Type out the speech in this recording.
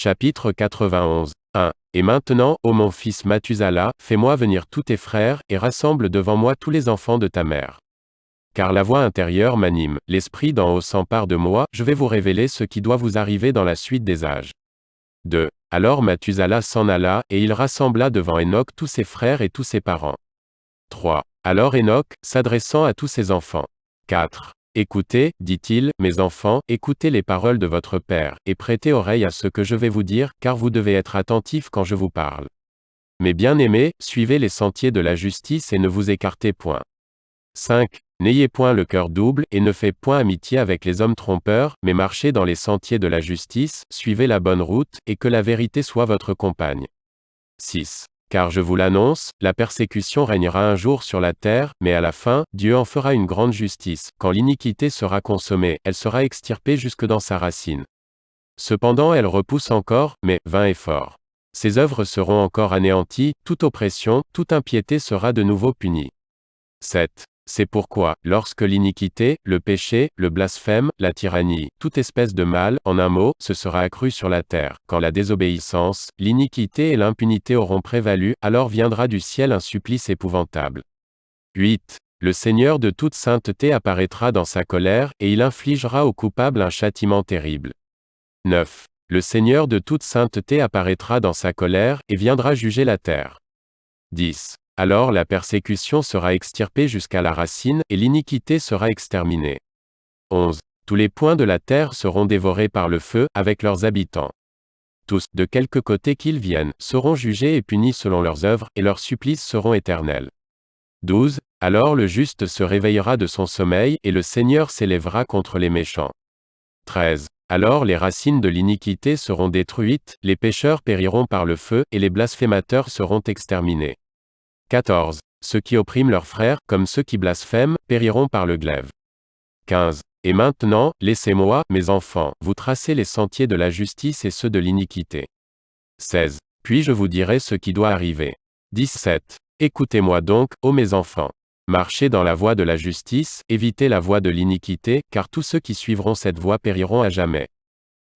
Chapitre 91. 1. Et maintenant, ô mon fils Mathusala, fais-moi venir tous tes frères, et rassemble devant moi tous les enfants de ta mère. Car la voix intérieure m'anime, l'esprit d'en haut s'empare de moi, je vais vous révéler ce qui doit vous arriver dans la suite des âges. 2. Alors Mathusala s'en alla, et il rassembla devant Enoch tous ses frères et tous ses parents. 3. Alors Enoch, s'adressant à tous ses enfants. 4. Écoutez, dit-il, mes enfants, écoutez les paroles de votre Père, et prêtez oreille à ce que je vais vous dire, car vous devez être attentifs quand je vous parle. Mes bien-aimés, suivez les sentiers de la justice et ne vous écartez point. 5. N'ayez point le cœur double, et ne faites point amitié avec les hommes trompeurs, mais marchez dans les sentiers de la justice, suivez la bonne route, et que la vérité soit votre compagne. 6. Car je vous l'annonce, la persécution régnera un jour sur la terre, mais à la fin, Dieu en fera une grande justice. Quand l'iniquité sera consommée, elle sera extirpée jusque dans sa racine. Cependant elle repousse encore, mais, vain et fort. Ses œuvres seront encore anéanties, toute oppression, toute impiété sera de nouveau punie. 7. C'est pourquoi, lorsque l'iniquité, le péché, le blasphème, la tyrannie, toute espèce de mal, en un mot, se sera accrue sur la terre, quand la désobéissance, l'iniquité et l'impunité auront prévalu, alors viendra du ciel un supplice épouvantable. 8. Le Seigneur de toute sainteté apparaîtra dans sa colère, et il infligera au coupable un châtiment terrible. 9. Le Seigneur de toute sainteté apparaîtra dans sa colère, et viendra juger la terre. 10. Alors la persécution sera extirpée jusqu'à la racine, et l'iniquité sera exterminée. 11. Tous les points de la terre seront dévorés par le feu, avec leurs habitants. Tous, de quelque côté qu'ils viennent, seront jugés et punis selon leurs œuvres, et leurs supplices seront éternels. 12. Alors le juste se réveillera de son sommeil, et le Seigneur s'élèvera contre les méchants. 13. Alors les racines de l'iniquité seront détruites, les pécheurs périront par le feu, et les blasphémateurs seront exterminés. 14. Ceux qui oppriment leurs frères, comme ceux qui blasphèment, périront par le glaive. 15. Et maintenant, laissez-moi, mes enfants, vous tracer les sentiers de la justice et ceux de l'iniquité. 16. Puis je vous dirai ce qui doit arriver. 17. Écoutez-moi donc, ô mes enfants. Marchez dans la voie de la justice, évitez la voie de l'iniquité, car tous ceux qui suivront cette voie périront à jamais.